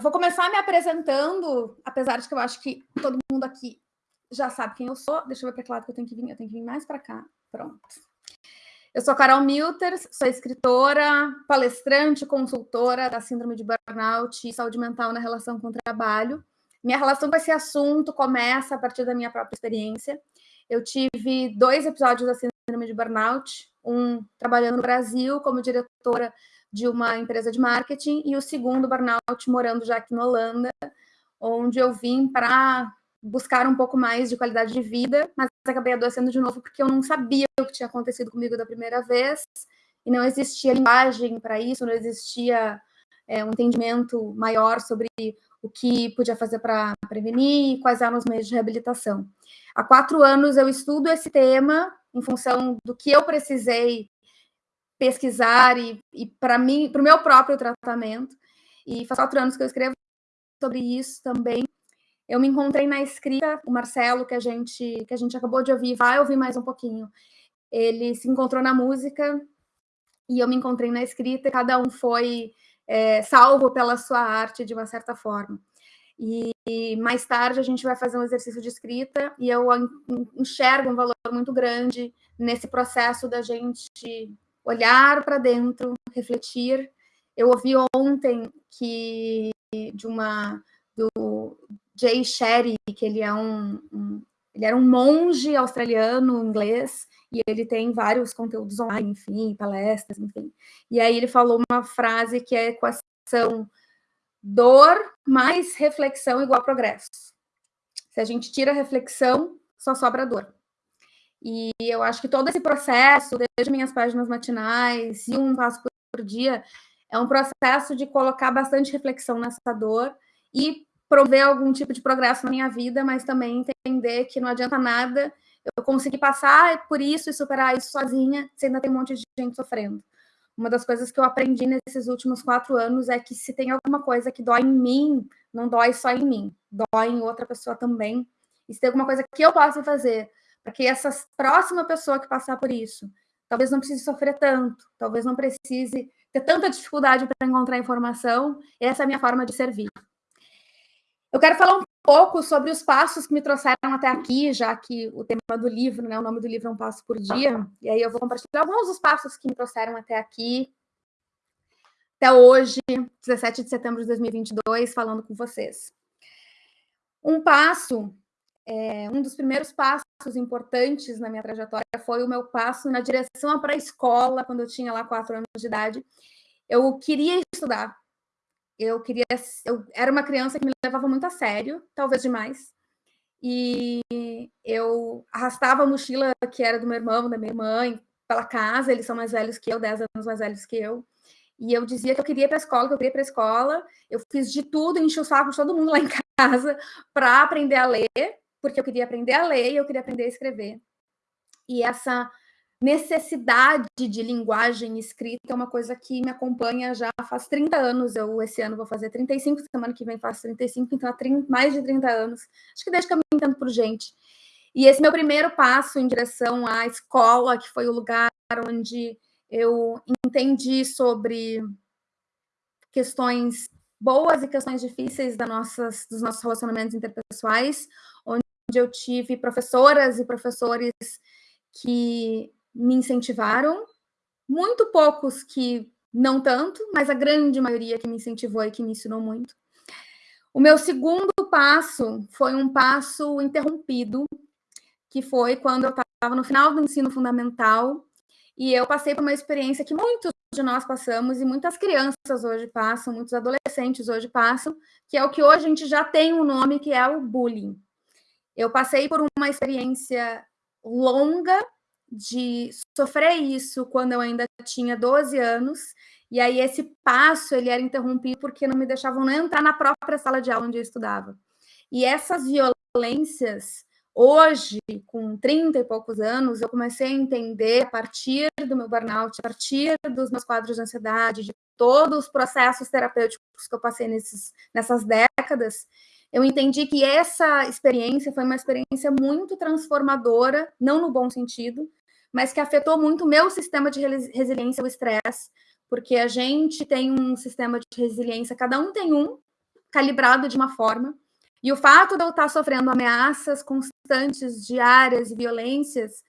vou começar me apresentando, apesar de que eu acho que todo mundo aqui já sabe quem eu sou. Deixa eu ver para que lado que eu tenho que vir. Eu tenho que vir mais para cá. Pronto. Eu sou Carol Milters, sou escritora, palestrante, consultora da Síndrome de Burnout e Saúde Mental na relação com o trabalho. Minha relação com esse assunto começa a partir da minha própria experiência. Eu tive dois episódios da Síndrome de Burnout, um trabalhando no Brasil como diretora de uma empresa de marketing e o segundo burnout morando já aqui na Holanda, onde eu vim para buscar um pouco mais de qualidade de vida, mas acabei adoecendo de novo porque eu não sabia o que tinha acontecido comigo da primeira vez e não existia linguagem para isso, não existia é, um entendimento maior sobre o que podia fazer para prevenir e quais eram os meios de reabilitação. Há quatro anos eu estudo esse tema em função do que eu precisei pesquisar e, e para mim, para o meu próprio tratamento. E faz quatro anos que eu escrevo sobre isso também eu me encontrei na escrita, o Marcelo, que a gente, que a gente acabou de ouvir, vai ouvir mais um pouquinho. Ele se encontrou na música e eu me encontrei na escrita, e cada um foi é, salvo pela sua arte de uma certa forma. E, e mais tarde a gente vai fazer um exercício de escrita e eu enxergo um valor muito grande nesse processo da gente olhar para dentro, refletir. Eu ouvi ontem que de uma do, Jay Sherry, que ele é um, um, ele era um monge australiano inglês e ele tem vários conteúdos online, enfim, palestras, enfim. E aí ele falou uma frase que é equação dor mais reflexão igual progresso. Se a gente tira a reflexão, só sobra dor. E eu acho que todo esse processo, desde minhas páginas matinais e um passo por dia, é um processo de colocar bastante reflexão nessa dor e prover algum tipo de progresso na minha vida, mas também entender que não adianta nada eu conseguir passar por isso e superar isso sozinha, se ainda tem um monte de gente sofrendo. Uma das coisas que eu aprendi nesses últimos quatro anos é que se tem alguma coisa que dói em mim, não dói só em mim, dói em outra pessoa também. E se tem alguma coisa que eu possa fazer para que essa próxima pessoa que passar por isso, talvez não precise sofrer tanto, talvez não precise ter tanta dificuldade para encontrar informação, essa é a minha forma de servir. Eu quero falar um pouco sobre os passos que me trouxeram até aqui, já que o tema do livro, né, o nome do livro é Um Passo por Dia, e aí eu vou compartilhar alguns dos passos que me trouxeram até aqui, até hoje, 17 de setembro de 2022, falando com vocês. Um passo, é, um dos primeiros passos importantes na minha trajetória foi o meu passo na direção para a escola, quando eu tinha lá quatro anos de idade. Eu queria estudar, eu queria. Eu era uma criança que me levava muito a sério, talvez demais. E eu arrastava a mochila que era do meu irmão, da minha mãe, pela casa. Eles são mais velhos que eu, 10 anos mais velhos que eu. E eu dizia que eu queria ir para a escola, que eu queria ir para a escola. Eu fiz de tudo, enchi o saco de todo mundo lá em casa para aprender a ler, porque eu queria aprender a ler e eu queria aprender a escrever. E essa necessidade de linguagem escrita é uma coisa que me acompanha já faz 30 anos. Eu, esse ano, vou fazer 35, semana que vem faço 35, então há 30, mais de 30 anos. Acho que desde que eu me entendo por gente. E esse meu primeiro passo em direção à escola, que foi o lugar onde eu entendi sobre questões boas e questões difíceis das nossas, dos nossos relacionamentos interpessoais, onde eu tive professoras e professores que me incentivaram, muito poucos que não tanto, mas a grande maioria que me incentivou e que me ensinou muito. O meu segundo passo foi um passo interrompido, que foi quando eu estava no final do ensino fundamental e eu passei por uma experiência que muitos de nós passamos e muitas crianças hoje passam, muitos adolescentes hoje passam, que é o que hoje a gente já tem um nome, que é o bullying. Eu passei por uma experiência longa de sofrer isso quando eu ainda tinha 12 anos, e aí esse passo ele era interrompido porque não me deixavam nem entrar na própria sala de aula onde eu estudava. E essas violências, hoje, com 30 e poucos anos, eu comecei a entender a partir do meu burnout, a partir dos meus quadros de ansiedade, de todos os processos terapêuticos que eu passei nesses, nessas décadas, eu entendi que essa experiência foi uma experiência muito transformadora, não no bom sentido, mas que afetou muito o meu sistema de resiliência ao estresse, porque a gente tem um sistema de resiliência, cada um tem um, calibrado de uma forma. E o fato de eu estar sofrendo ameaças constantes, diárias e violências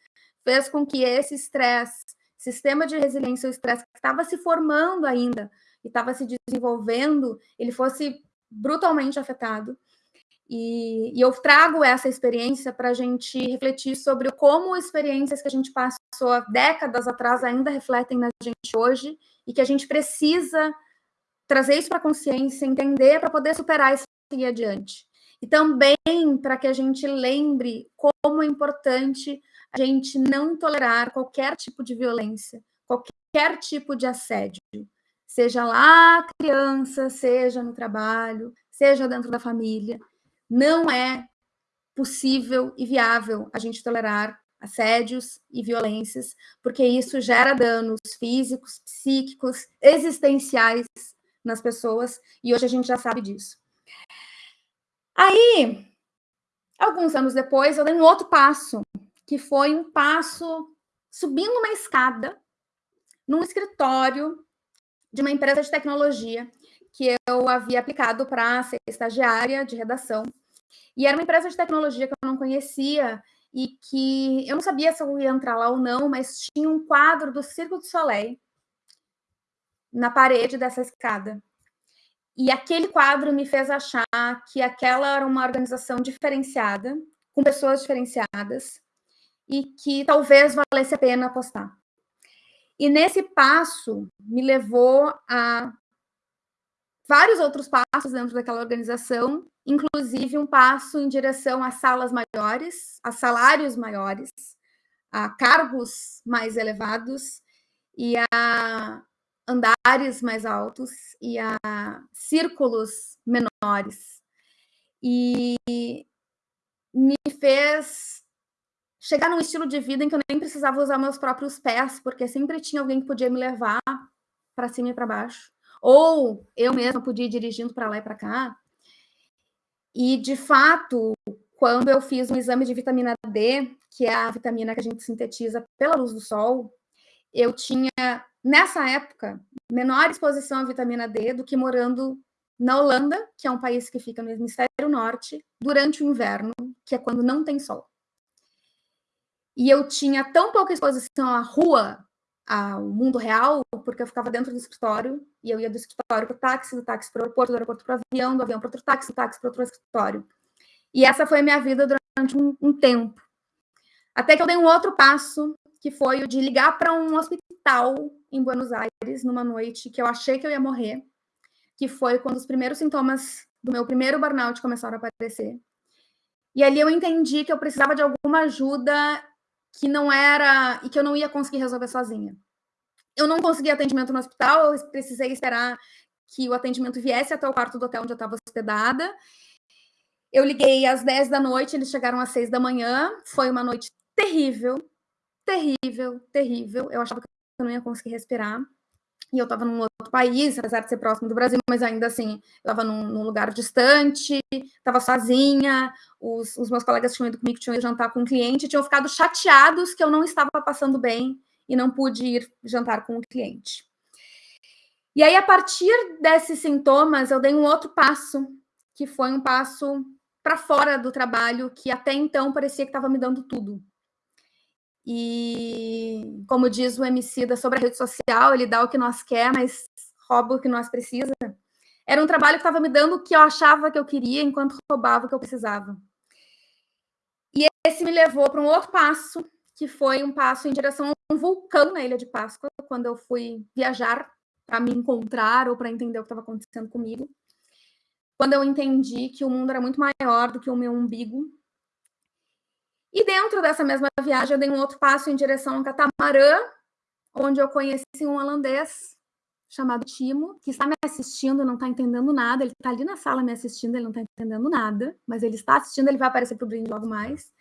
fez com que esse estresse, sistema de resiliência ao estresse que estava se formando ainda e estava se desenvolvendo, ele fosse brutalmente afetado. E, e eu trago essa experiência para a gente refletir sobre como experiências que a gente passou há décadas atrás ainda refletem na gente hoje e que a gente precisa trazer isso para a consciência, entender para poder superar e seguir adiante. E também para que a gente lembre como é importante a gente não tolerar qualquer tipo de violência, qualquer tipo de assédio, seja lá criança, seja no trabalho, seja dentro da família. Não é possível e viável a gente tolerar assédios e violências, porque isso gera danos físicos, psíquicos, existenciais nas pessoas, e hoje a gente já sabe disso. Aí, alguns anos depois, eu dei um outro passo, que foi um passo subindo uma escada num escritório de uma empresa de tecnologia que eu havia aplicado para ser estagiária de redação. E era uma empresa de tecnologia que eu não conhecia e que eu não sabia se eu ia entrar lá ou não, mas tinha um quadro do Circo du Soleil na parede dessa escada. E aquele quadro me fez achar que aquela era uma organização diferenciada, com pessoas diferenciadas, e que talvez valesse a pena apostar. E nesse passo me levou a vários outros passos dentro daquela organização, inclusive um passo em direção a salas maiores, a salários maiores, a cargos mais elevados e a andares mais altos e a círculos menores. E me fez chegar num estilo de vida em que eu nem precisava usar meus próprios pés, porque sempre tinha alguém que podia me levar para cima e para baixo. Ou eu mesma podia ir dirigindo para lá e para cá. E, de fato, quando eu fiz um exame de vitamina D, que é a vitamina que a gente sintetiza pela luz do sol, eu tinha nessa época, menor exposição à vitamina D do que morando na Holanda, que é um país que fica no hemisfério norte, durante o inverno, que é quando não tem sol. E eu tinha tão pouca exposição à rua, ao mundo real, porque eu ficava dentro do escritório, e eu ia do escritório para o táxi, do táxi para o aeroporto, do aeroporto para o avião, do avião para outro táxi, do táxi para outro escritório. E essa foi a minha vida durante um, um tempo. Até que eu dei um outro passo, que foi o de ligar para um hospital em Buenos Aires numa noite que eu achei que eu ia morrer, que foi quando os primeiros sintomas do meu primeiro burnout começaram a aparecer. E ali eu entendi que eu precisava de alguma ajuda que não era e que eu não ia conseguir resolver sozinha. Eu não consegui atendimento no hospital, eu precisei esperar que o atendimento viesse até o quarto do hotel onde eu estava hospedada. Eu liguei às 10 da noite, eles chegaram às 6 da manhã. Foi uma noite terrível, terrível, terrível. Eu achava que eu não ia conseguir respirar. E eu estava num outro país, apesar de ser próximo do Brasil, mas ainda assim, eu estava num, num, lugar distante, estava sozinha, os, os, meus colegas tinham ido comigo, tinham ido jantar com um cliente, tinham ficado chateados que eu não estava passando bem e não pude ir jantar com o cliente. E aí, a partir desses sintomas, eu dei um outro passo, que foi um passo para fora do trabalho, que até então parecia que estava me dando tudo. E, como diz o MC da sobre a rede social, ele dá o que nós quer, mas rouba o que nós precisa. Era um trabalho que estava me dando o que eu achava que eu queria, enquanto roubava o que eu precisava. E esse me levou para um outro passo, que foi um passo em direção a um vulcão na Ilha de Páscoa, quando eu fui viajar para me encontrar ou para entender o que estava acontecendo comigo. Quando eu entendi que o mundo era muito maior do que o meu umbigo e dentro dessa mesma viagem, eu dei um outro passo em direção ao catamarã, onde eu conheci um holandês chamado Timo, que está me assistindo, não está entendendo nada. Ele está ali na sala me assistindo, ele não está entendendo nada, mas ele está assistindo, ele vai aparecer para o brinde logo mais.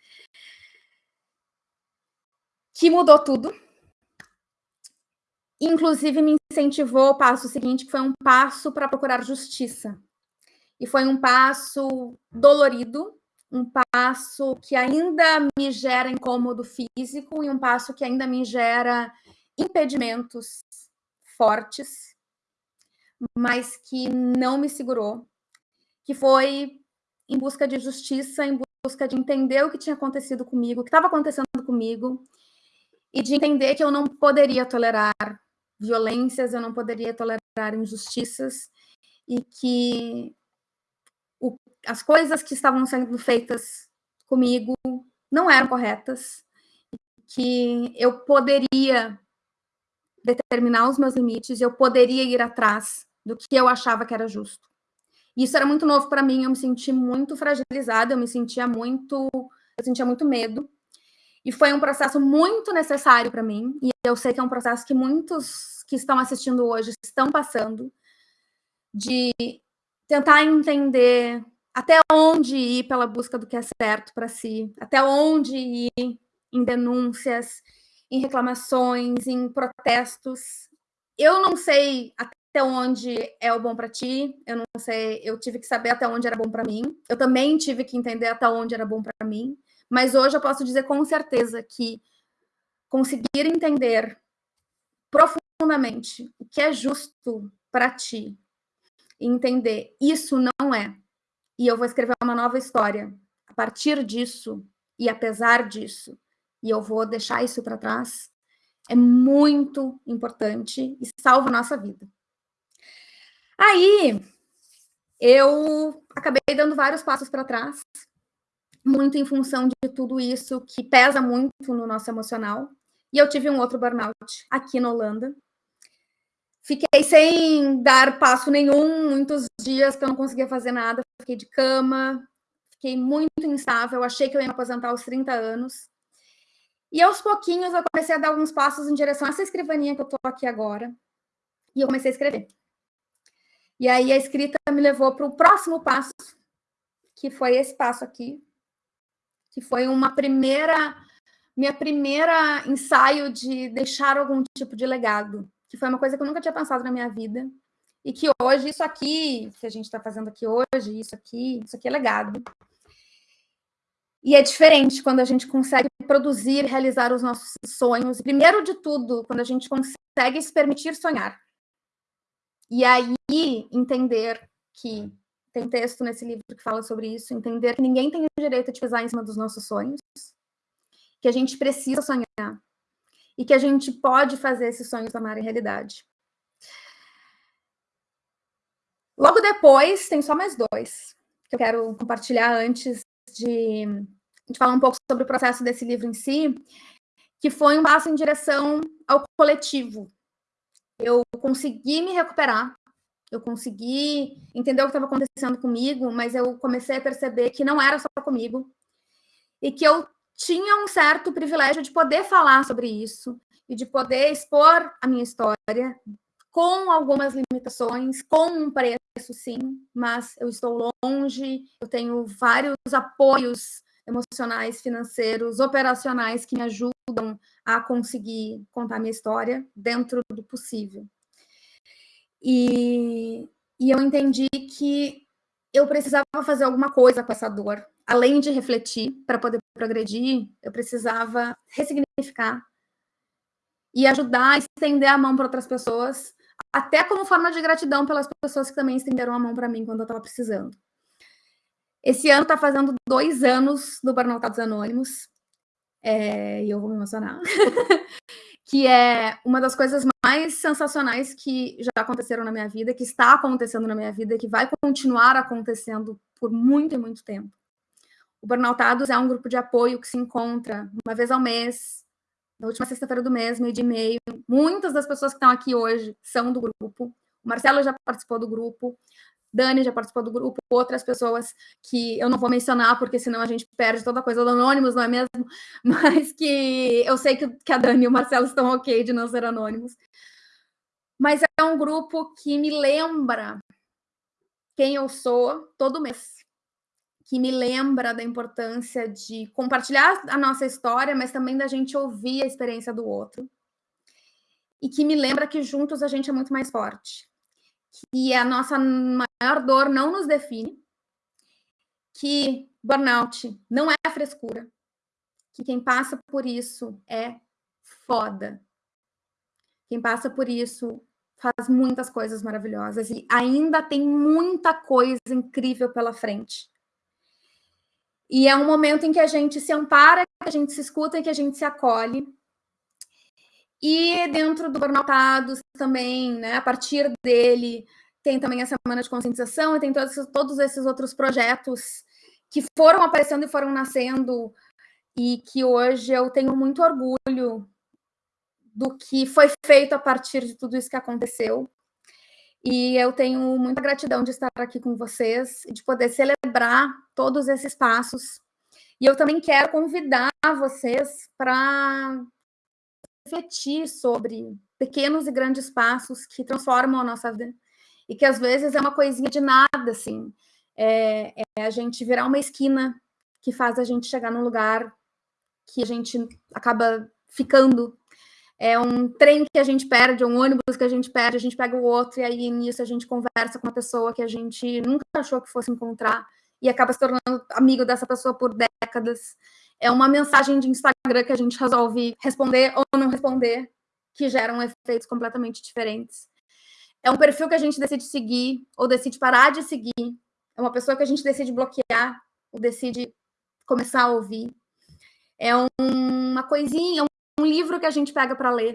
Que mudou tudo. Inclusive, me incentivou o passo seguinte, que foi um passo para procurar justiça. E foi um passo dolorido, um passo que ainda me gera incômodo físico e um passo que ainda me gera impedimentos fortes, mas que não me segurou que foi em busca de justiça, em busca de entender o que tinha acontecido comigo, o que estava acontecendo comigo, e de entender que eu não poderia tolerar violências, eu não poderia tolerar injustiças, e que as coisas que estavam sendo feitas comigo não eram corretas, que eu poderia determinar os meus limites, eu poderia ir atrás do que eu achava que era justo. Isso era muito novo para mim, eu me senti muito fragilizada, eu me sentia muito, eu sentia muito medo. E foi um processo muito necessário para mim, e eu sei que é um processo que muitos que estão assistindo hoje estão passando, de tentar entender até onde ir pela busca do que é certo para si, até onde ir em denúncias, em reclamações, em protestos. Eu não sei até onde é o bom para ti, eu não sei, eu tive que saber até onde era bom para mim. Eu também tive que entender até onde era bom para mim, mas hoje eu posso dizer com certeza que conseguir entender profundamente o que é justo para ti, entender isso não é, e eu vou escrever uma nova história a partir disso e apesar disso, e eu vou deixar isso para trás, é muito importante e salva a nossa vida. Aí, eu acabei dando vários passos para trás, muito em função de tudo isso que pesa muito no nosso emocional. E eu tive um outro burnout aqui na Holanda. Fiquei sem dar passo nenhum, muitos dias que eu não conseguia fazer nada, fiquei de cama, fiquei muito instável, achei que eu ia me aposentar aos 30 anos. E aos pouquinhos eu comecei a dar alguns passos em direção a essa escrivaninha que eu estou aqui agora. E eu comecei a escrever. E aí a escrita me levou para o próximo passo, que foi esse passo aqui, que foi uma primeira, minha primeira ensaio de deixar algum tipo de legado, que foi uma coisa que eu nunca tinha pensado na minha vida. E que hoje, isso aqui, que a gente está fazendo aqui hoje, isso aqui, isso aqui é legado. E é diferente quando a gente consegue produzir, realizar os nossos sonhos. Primeiro de tudo, quando a gente consegue se permitir sonhar. E aí entender que tem texto nesse livro que fala sobre isso, entender que ninguém tem o direito de pisar em cima dos nossos sonhos, que a gente precisa sonhar e que a gente pode fazer esses sonhos tomarem realidade. Logo depois, tem só mais dois que eu quero compartilhar antes de, de falar um pouco sobre o processo desse livro em si, que foi um passo em direção ao coletivo. Eu consegui me recuperar, eu consegui entender o que estava acontecendo comigo, mas eu comecei a perceber que não era só comigo e que eu tinha um certo privilégio de poder falar sobre isso e de poder expor a minha história com algumas limitações, com um preço, sim, mas eu estou longe, eu tenho vários apoios emocionais, financeiros, operacionais que me ajudam a conseguir contar minha história dentro do possível. E, e eu entendi que eu precisava fazer alguma coisa com essa dor. Além de refletir para poder progredir, eu precisava ressignificar e ajudar a estender a mão para outras pessoas, até como forma de gratidão pelas pessoas que também estenderam a mão para mim quando eu estava precisando. Esse ano está fazendo dois anos do Burnoutados Anônimos, é, e eu vou me emocionar, que é uma das coisas mais sensacionais que já aconteceram na minha vida, que está acontecendo na minha vida, que vai continuar acontecendo por muito e muito tempo. O Burnoutados é um grupo de apoio que se encontra uma vez ao mês, na última sexta-feira do mês, meio de meio. Muitas das pessoas que estão aqui hoje são do grupo. O Marcelo já participou do grupo. Dani já participou do grupo, outras pessoas que eu não vou mencionar, porque senão a gente perde toda a coisa do Anônimos, não é mesmo? Mas que eu sei que, que a Dani e o Marcelo estão ok de não ser anônimos. Mas é um grupo que me lembra quem eu sou todo mês. Que me lembra da importância de compartilhar a nossa história, mas também da gente ouvir a experiência do outro. E que me lembra que juntos a gente é muito mais forte que a nossa maior dor não nos define, que burnout não é frescura, que quem passa por isso é foda. Quem passa por isso faz muitas coisas maravilhosas e ainda tem muita coisa incrível pela frente. E é um momento em que a gente se ampara, que a gente se escuta e que a gente se acolhe. E dentro do Burnoutados também, né, a partir dele, tem também a Semana de Conscientização e tem todos, todos esses outros projetos que foram aparecendo e foram nascendo e que hoje eu tenho muito orgulho do que foi feito a partir de tudo isso que aconteceu. E eu tenho muita gratidão de estar aqui com vocês e de poder celebrar todos esses passos. E eu também quero convidar vocês para refletir sobre pequenos e grandes passos que transformam a nossa vida e que às vezes é uma coisinha de nada, assim. É, é a gente virar uma esquina que faz a gente chegar num lugar que a gente acaba ficando é um trem que a gente perde, um ônibus que a gente perde, a gente pega o outro, e aí nisso a gente conversa com uma pessoa que a gente nunca achou que fosse encontrar e acaba se tornando amigo dessa pessoa por décadas. É uma mensagem de Instagram que a gente resolve responder ou não responder, que geram efeitos completamente diferentes. É um perfil que a gente decide seguir ou decide parar de seguir. É uma pessoa que a gente decide bloquear ou decide começar a ouvir. É um, uma coisinha, um livro que a gente pega para ler,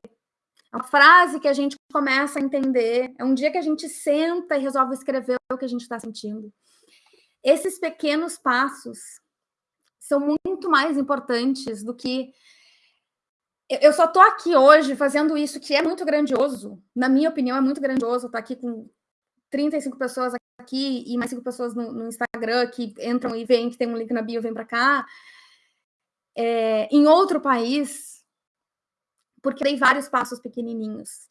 uma frase que a gente começa a entender, é um dia que a gente senta e resolve escrever o que a gente está sentindo. Esses pequenos passos são muito mais importantes do que eu só estou aqui hoje fazendo isso que é muito grandioso, na minha opinião, é muito grandioso. Estou aqui com 35 pessoas aqui e mais cinco pessoas no, no, Instagram que entram e veem que tem um link na bio, vem para cá. É, em outro país, porque dei vários passos pequenininhos.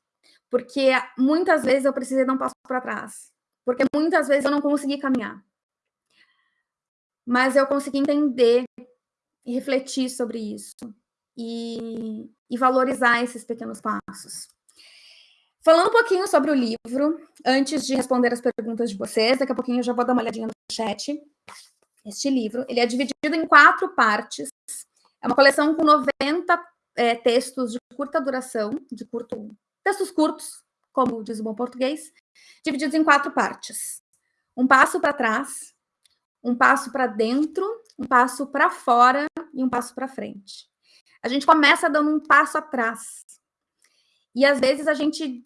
Porque muitas vezes eu precisei dar um passo para trás. Porque muitas vezes eu não consegui caminhar. Mas eu consegui entender e refletir sobre isso. E, e valorizar esses pequenos passos. Falando um pouquinho sobre o livro, antes de responder as perguntas de vocês, daqui a pouquinho eu já vou dar uma olhadinha no chat. Este livro, ele é dividido em quatro partes. É uma coleção com 90 é, textos de curta duração, de curto, textos curtos, como diz o bom português, divididos em quatro partes. Um passo para trás, um passo para dentro, um passo para fora e um passo para frente. A gente começa dando um passo atrás. E às vezes a gente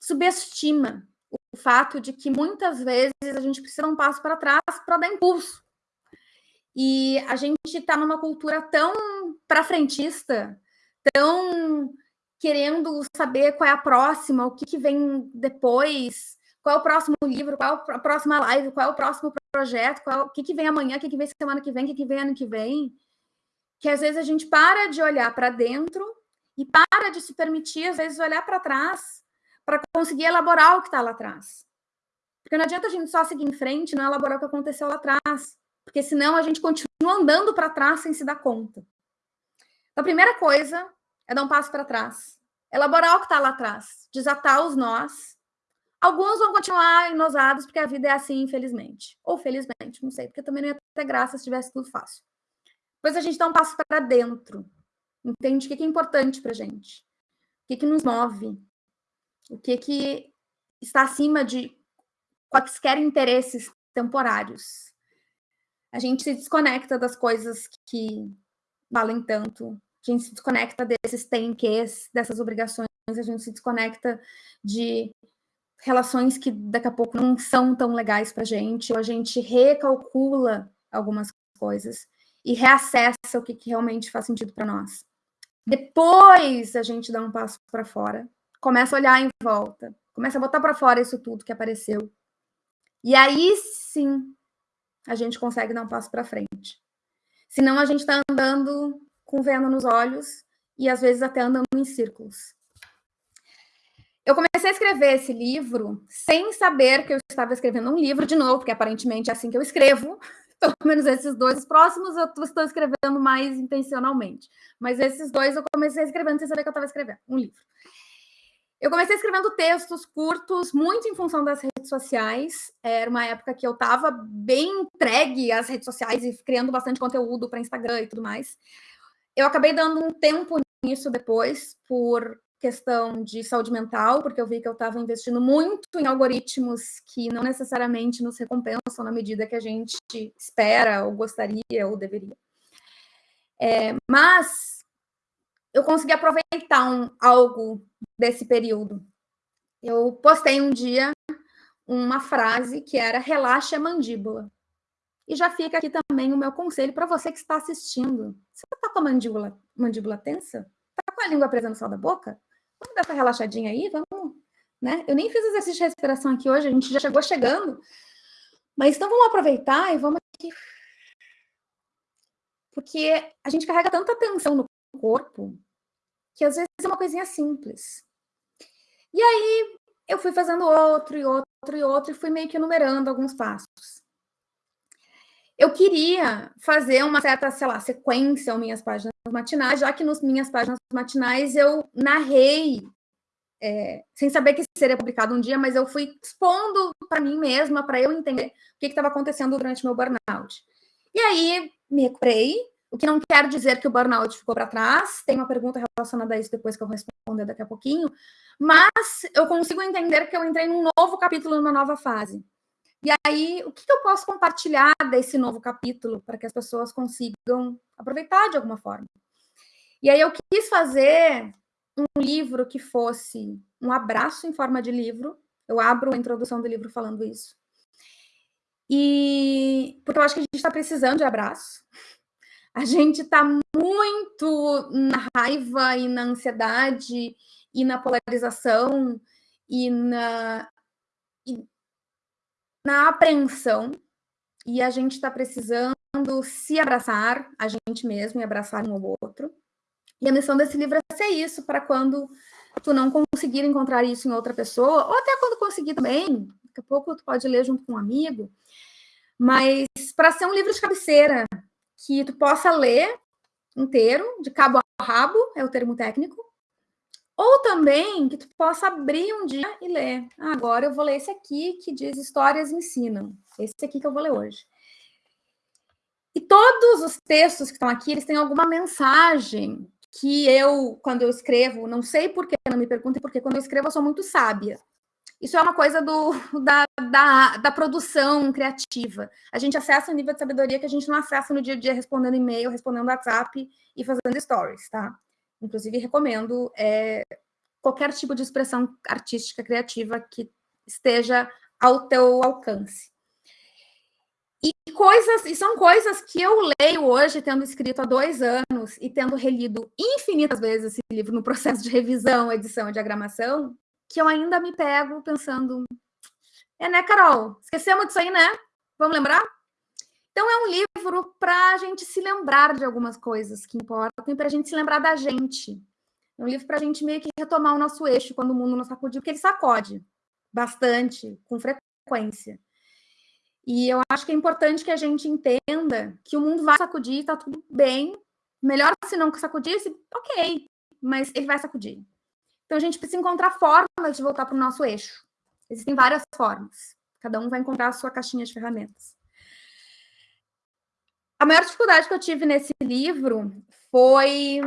subestima o fato de que muitas vezes a gente precisa dar um passo para trás para dar impulso. E a gente está numa cultura tão para frentista estão querendo saber qual é a próxima, o que, que vem depois, qual é o próximo livro, qual é a próxima live, qual é o próximo projeto, qual, o que, que vem amanhã, o que, que vem semana que vem, o que, que vem ano que vem. Que às vezes a gente para de olhar para dentro e para de se permitir, às vezes, olhar para trás para conseguir elaborar o que está lá atrás. Porque não adianta a gente só seguir em frente e não elaborar o que aconteceu lá atrás. Porque senão a gente continua andando para trás sem se dar conta. Então, a primeira coisa é dar um passo para trás, elaborar o que está lá atrás, desatar os nós. Alguns vão continuar enosados porque a vida é assim, infelizmente. Ou felizmente, não sei, porque também não ia ter graça se tivesse tudo fácil. Depois a gente dá um passo para dentro, entende o que é importante para a gente, o que, que nos move, o que, que está acima de quaisquer interesses temporários. A gente se desconecta das coisas que valem tanto a gente se desconecta desses tem ques, dessas obrigações, a gente se desconecta de relações que daqui a pouco não são tão legais para a gente, ou a gente recalcula algumas coisas e reacessa o que, que realmente faz sentido para nós. Depois a gente dá um passo para fora, começa a olhar em volta, começa a botar para fora isso tudo que apareceu. E aí sim a gente consegue dar um passo para frente. Senão a gente está andando com vendo nos olhos e às vezes até andando em círculos. Eu comecei a escrever esse livro sem saber que eu estava escrevendo um livro de novo, porque aparentemente é assim que eu escrevo. Pelo menos esses dois. Os próximos eu estou escrevendo mais intencionalmente. Mas esses dois eu comecei escrevendo sem saber que eu estava escrevendo um livro. Eu comecei escrevendo textos curtos, muito em função das redes sociais. Era uma época que eu estava bem entregue às redes sociais e criando bastante conteúdo para Instagram e tudo mais. Eu acabei dando um tempo nisso depois, por questão de saúde mental, porque eu vi que eu estava investindo muito em algoritmos que não necessariamente nos recompensam na medida que a gente espera, ou gostaria, ou deveria. É, mas eu consegui aproveitar um, algo desse período. Eu postei um dia uma frase que era relaxe a mandíbula. E já fica aqui também o meu conselho para você que está assistindo. Você está com a mandíbula, mandíbula tensa? Está com a língua presa no céu da boca? Vamos dar essa relaxadinha aí? Vamos, né? Eu nem fiz exercício de respiração aqui hoje, a gente já chegou chegando. Mas então vamos aproveitar e vamos aqui. Porque a gente carrega tanta tensão no corpo que às vezes é uma coisinha simples. E aí eu fui fazendo outro e outro e outro e fui meio que enumerando alguns passos. Eu queria fazer uma certa, sei lá, sequência em minhas páginas matinais, já que nas minhas páginas matinais eu narrei, é, sem saber que seria publicado um dia, mas eu fui expondo para mim mesma, para eu entender o que estava acontecendo durante meu burnout. E aí me recuperei, o que não quer dizer que o burnout ficou para trás. Tem uma pergunta relacionada a isso depois que eu vou responder daqui a pouquinho. Mas eu consigo entender que eu entrei num novo capítulo, numa nova fase. E aí, o que eu posso compartilhar desse novo capítulo para que as pessoas consigam aproveitar de alguma forma? E aí eu quis fazer um livro que fosse um abraço em forma de livro. Eu abro a introdução do livro falando isso. E porque eu acho que a gente está precisando de abraço. A gente está muito na raiva e na ansiedade e na polarização e na, na apreensão e a gente está precisando se abraçar a gente mesmo e abraçar um ao outro. E a missão desse livro é ser isso, para quando tu não conseguir encontrar isso em outra pessoa, ou até quando conseguir também, daqui a pouco tu pode ler junto com um amigo, mas para ser um livro de cabeceira, que tu possa ler inteiro, de cabo a rabo, é o termo técnico, ou também que tu possa abrir um dia e ler. Ah, agora eu vou ler esse aqui que diz Histórias Ensinam. Esse aqui que eu vou ler hoje. E todos os textos que estão aqui, eles têm alguma mensagem que eu, quando eu escrevo, não sei por que, não me perguntem, porque quando eu escrevo eu sou muito sábia. Isso é uma coisa do, da, da, da, produção criativa. A gente acessa um nível de sabedoria que a gente não acessa no dia a dia respondendo e-mail, respondendo WhatsApp e fazendo stories, tá? Inclusive, recomendo é, qualquer tipo de expressão artística criativa que esteja ao teu alcance. E coisas, e são coisas que eu leio hoje, tendo escrito há dois anos e tendo relido infinitas vezes esse livro no processo de revisão, edição e diagramação, que eu ainda me pego pensando, é né, Carol? Esquecemos disso aí, né? Vamos lembrar? Então, é um livro para a gente se lembrar de algumas coisas que importam e para a gente se lembrar da gente. É um livro para a gente meio que retomar o nosso eixo quando o mundo nos sacudir, porque ele sacode bastante, com frequência. E eu acho que é importante que a gente entenda que o mundo vai sacudir, está tudo bem. Melhor se não sacudisse, ok, mas ele vai sacudir. Então a gente precisa encontrar formas de voltar para o nosso eixo. Existem várias formas. Cada um vai encontrar a sua caixinha de ferramentas. A maior dificuldade que eu tive nesse livro foi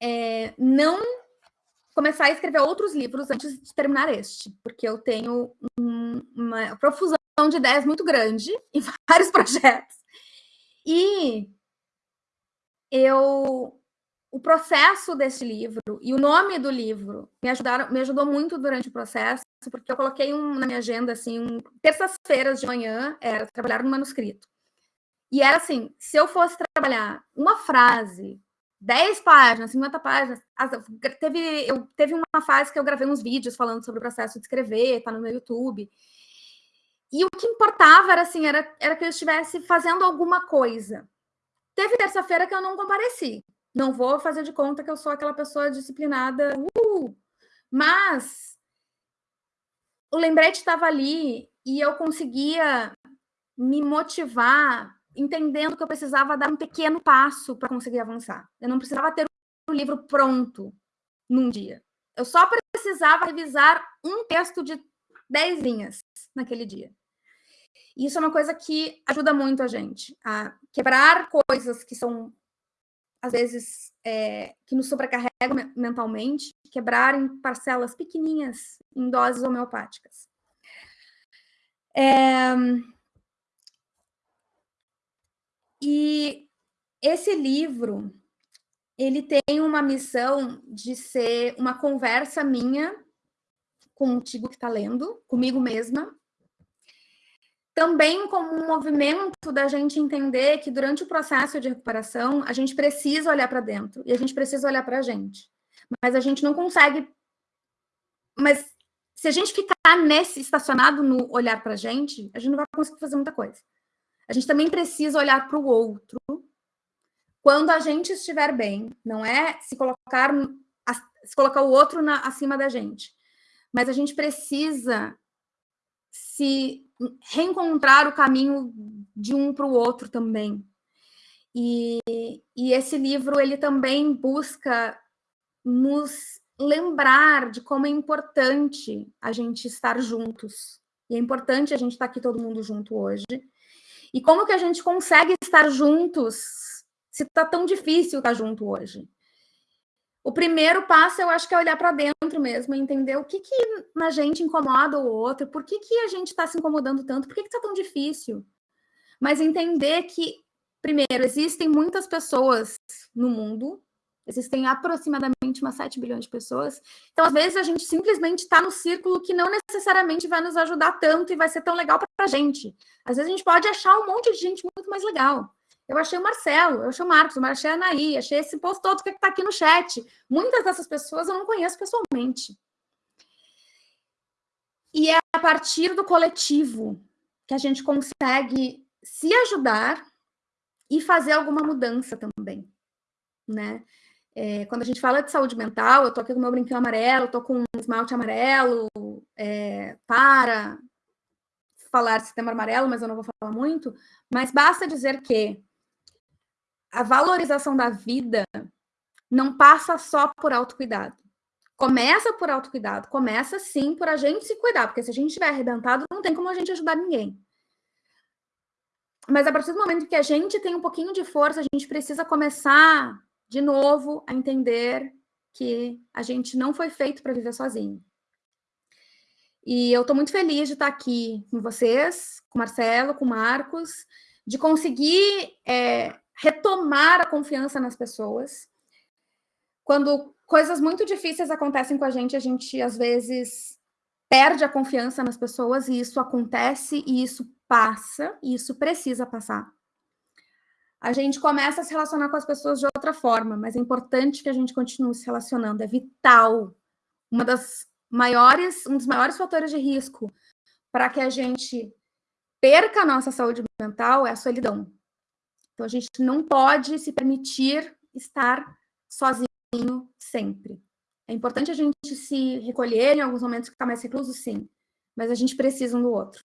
é, não começar a escrever outros livros antes de terminar este, porque eu tenho um, uma profusão de ideias muito grande em vários projetos. E eu o processo desse livro e o nome do livro me ajudaram, me ajudou muito durante o processo, porque eu coloquei um, na minha agenda assim, um, terças-feiras de manhã era trabalhar no manuscrito. E era assim, se eu fosse trabalhar uma frase, 10 páginas, 50 páginas, teve, eu, teve uma fase que eu gravei uns vídeos falando sobre o processo de escrever, tá no meu YouTube. E o que importava era assim, era, era que eu estivesse fazendo alguma coisa. Teve terça-feira que eu não compareci. Não vou fazer de conta que eu sou aquela pessoa disciplinada. Uh! Mas o lembrete estava ali e eu conseguia me motivar entendendo que eu precisava dar um pequeno passo para conseguir avançar. Eu não precisava ter o um livro pronto num dia. Eu só precisava revisar um texto de 10 linhas naquele dia. E isso é uma coisa que ajuda muito a gente a quebrar coisas que são às vezes, é, que nos sobrecarregam mentalmente, quebrar em parcelas pequenininhas, em doses homeopáticas. É... E esse livro, ele tem uma missão de ser uma conversa minha contigo que está lendo, comigo mesma, também como um movimento da gente entender que durante o processo de recuperação, a gente precisa olhar para dentro e a gente precisa olhar para a gente. Mas a gente não consegue... Mas se a gente ficar nesse, estacionado no olhar para a gente, a gente não vai conseguir fazer muita coisa. A gente também precisa olhar para o outro quando a gente estiver bem. Não é se colocar, se colocar o outro na, acima da gente. Mas a gente precisa se reencontrar o caminho de um para o outro também. E, e esse livro, ele também busca nos lembrar de como é importante a gente estar juntos. E é importante a gente estar aqui todo mundo junto hoje. E como que a gente consegue estar juntos se está tão difícil estar junto hoje? O primeiro passo, eu acho que é olhar para dentro mesmo, entender o que, que na gente incomoda o outro, por que, que a gente está se incomodando tanto, por que está tão difícil. Mas entender que, primeiro, existem muitas pessoas no mundo, existem aproximadamente umas 7 bilhões de pessoas, então às vezes a gente simplesmente está no círculo que não necessariamente vai nos ajudar tanto e vai ser tão legal para a gente. Às vezes a gente pode achar um monte de gente muito mais legal. Eu achei o Marcelo, eu achei o Marcos, eu achei a Anaí, achei esse post todo que está aqui no chat. Muitas dessas pessoas eu não conheço pessoalmente. E é a partir do coletivo que a gente consegue se ajudar e fazer alguma mudança também, né? É, quando a gente fala de saúde mental, eu tô aqui com meu brinquinho amarelo, tô com um esmalte amarelo, é, para falar sistema amarelo, mas eu não vou falar muito, mas basta dizer que a valorização da vida não passa só por autocuidado. Começa por autocuidado, começa sim por a gente se cuidar, porque se a gente estiver arrebentado, não tem como a gente ajudar ninguém. Mas a partir do momento que a gente tem um pouquinho de força, a gente precisa começar de novo a entender que a gente não foi feito para viver sozinho. E eu estou muito feliz de estar aqui com vocês, com Marcelo, com Marcos, de conseguir é, retomar a confiança nas pessoas. Quando coisas muito difíceis acontecem com a gente, a gente, às vezes, perde a confiança nas pessoas, e isso acontece, e isso passa, e isso precisa passar. A gente começa a se relacionar com as pessoas de outra forma, mas é importante que a gente continue se relacionando, é vital. Uma das maiores, um dos maiores fatores de risco para que a gente perca a nossa saúde mental é a solidão. Então, a gente não pode se permitir estar sozinho sempre. É importante a gente se recolher em alguns momentos que está mais recluso, sim, mas a gente precisa um do outro.